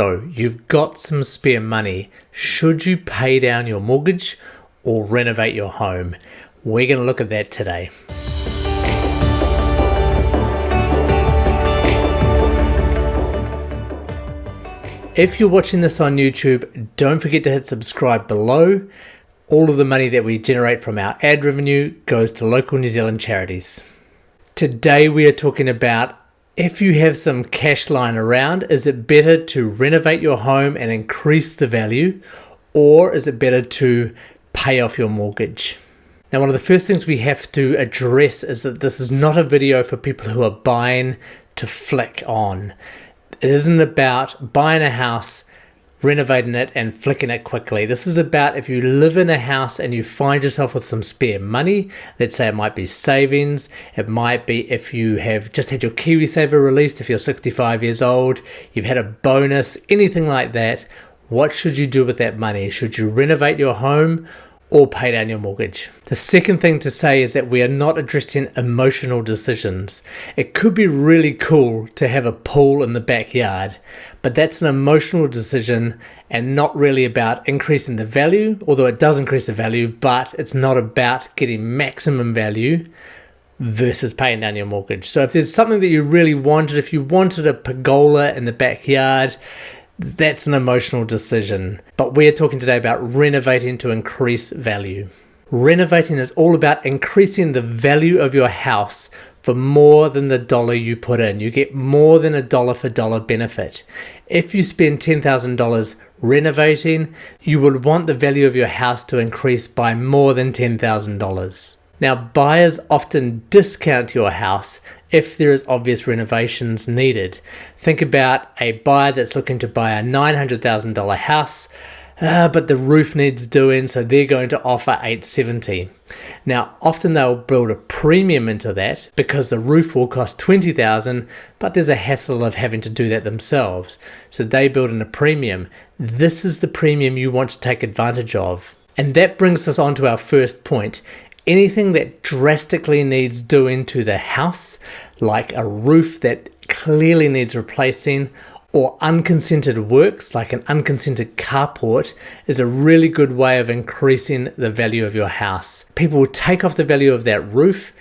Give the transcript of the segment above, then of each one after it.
So you've got some spare money. Should you pay down your mortgage or renovate your home? We're going to look at that today. If you're watching this on YouTube, don't forget to hit subscribe below. All of the money that we generate from our ad revenue goes to local New Zealand charities. Today we are talking about if you have some cash lying around, is it better to renovate your home and increase the value, or is it better to pay off your mortgage? Now, one of the first things we have to address is that this is not a video for people who are buying to flick on. It isn't about buying a house renovating it and flicking it quickly. This is about if you live in a house and you find yourself with some spare money, let's say it might be savings, it might be if you have just had your KiwiSaver released, if you're 65 years old, you've had a bonus, anything like that, what should you do with that money? Should you renovate your home or pay down your mortgage. The second thing to say is that we are not addressing emotional decisions. It could be really cool to have a pool in the backyard, but that's an emotional decision and not really about increasing the value, although it does increase the value, but it's not about getting maximum value versus paying down your mortgage. So if there's something that you really wanted, if you wanted a pergola in the backyard, that's an emotional decision. But we're talking today about renovating to increase value. Renovating is all about increasing the value of your house for more than the dollar you put in. You get more than a dollar for dollar benefit. If you spend $10,000 renovating, you would want the value of your house to increase by more than $10,000. Now, buyers often discount your house if there is obvious renovations needed. Think about a buyer that's looking to buy a $900,000 house, uh, but the roof needs doing, so they're going to offer 870. Now, often they'll build a premium into that because the roof will cost 20,000, but there's a hassle of having to do that themselves. So they build in a premium. This is the premium you want to take advantage of. And that brings us on to our first point anything that drastically needs doing to the house, like a roof that clearly needs replacing, or unconsented works like an unconsented carport is a really good way of increasing the value of your house. People will take off the value of that roof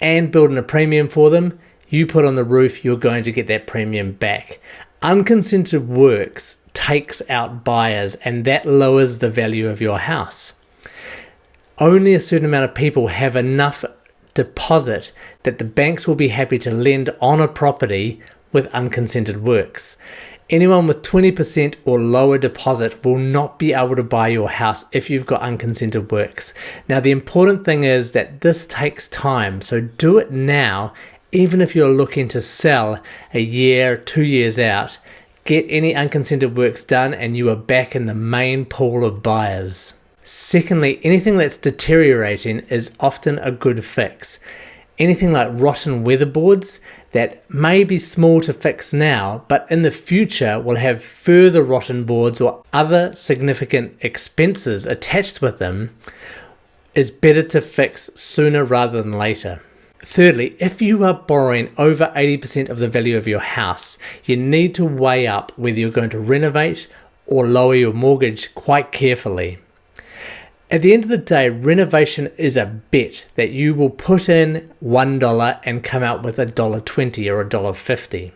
and build in a premium for them. You put on the roof, you're going to get that premium back. Unconsented works takes out buyers and that lowers the value of your house only a certain amount of people have enough deposit that the banks will be happy to lend on a property with unconsented works. Anyone with 20% or lower deposit will not be able to buy your house if you've got unconsented works. Now, the important thing is that this takes time, so do it now, even if you're looking to sell a year, two years out. Get any unconsented works done, and you are back in the main pool of buyers. Secondly, anything that's deteriorating is often a good fix. Anything like rotten weatherboards that may be small to fix now, but in the future will have further rotten boards or other significant expenses attached with them, is better to fix sooner rather than later. Thirdly, if you are borrowing over 80% of the value of your house, you need to weigh up whether you're going to renovate or lower your mortgage quite carefully. At the end of the day, renovation is a bet that you will put in $1 and come out with a dollar 20 or a dollar 50.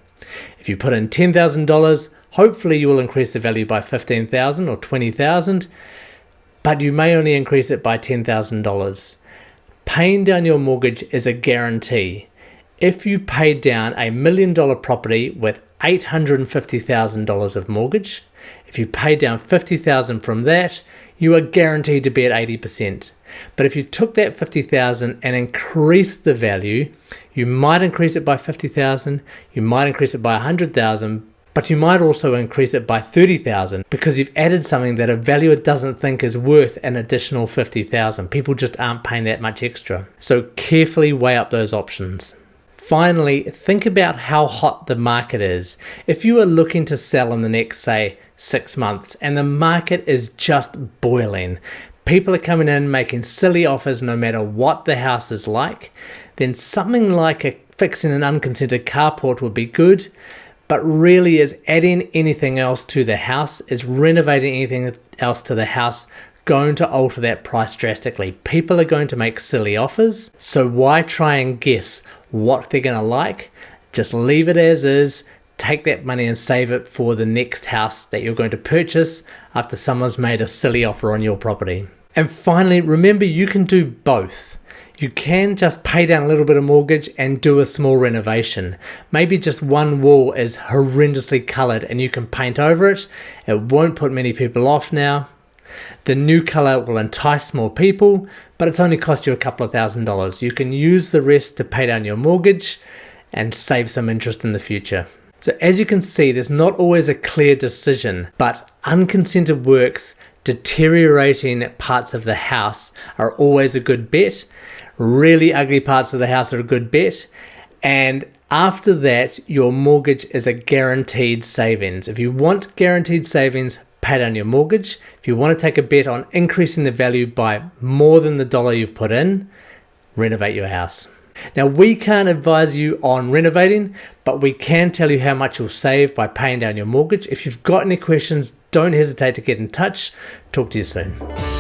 If you put in $10,000, hopefully you will increase the value by 15,000 or 20,000, but you may only increase it by $10,000. Paying down your mortgage is a guarantee. If you paid down a million dollar property with $850,000 of mortgage, if you pay down 50,000 from that, you are guaranteed to be at 80%. But if you took that 50,000 and increased the value, you might increase it by 50,000, you might increase it by 100,000, but you might also increase it by 30,000 because you've added something that a valuer doesn't think is worth an additional 50,000. People just aren't paying that much extra. So carefully weigh up those options. Finally, think about how hot the market is. If you are looking to sell in the next, say, six months and the market is just boiling, people are coming in making silly offers no matter what the house is like, then something like a fixing an unconsented carport would be good. but really is adding anything else to the house, is renovating anything else to the house going to alter that price drastically. People are going to make silly offers, so why try and guess what they're going to like? Just leave it as is, take that money and save it for the next house that you're going to purchase after someone's made a silly offer on your property. And finally, remember you can do both. You can just pay down a little bit of mortgage and do a small renovation. Maybe just one wall is horrendously colored and you can paint over it. It won't put many people off now. The new color will entice more people, but it's only cost you a couple of thousand dollars. You can use the rest to pay down your mortgage and save some interest in the future. So as you can see, there's not always a clear decision, but unconsented works deteriorating parts of the house are always a good bet. Really ugly parts of the house are a good bet. And after that, your mortgage is a guaranteed savings. If you want guaranteed savings, pay down your mortgage. If you want to take a bet on increasing the value by more than the dollar you've put in, renovate your house. Now, we can't advise you on renovating, but we can tell you how much you'll save by paying down your mortgage. If you've got any questions, don't hesitate to get in touch. Talk to you soon.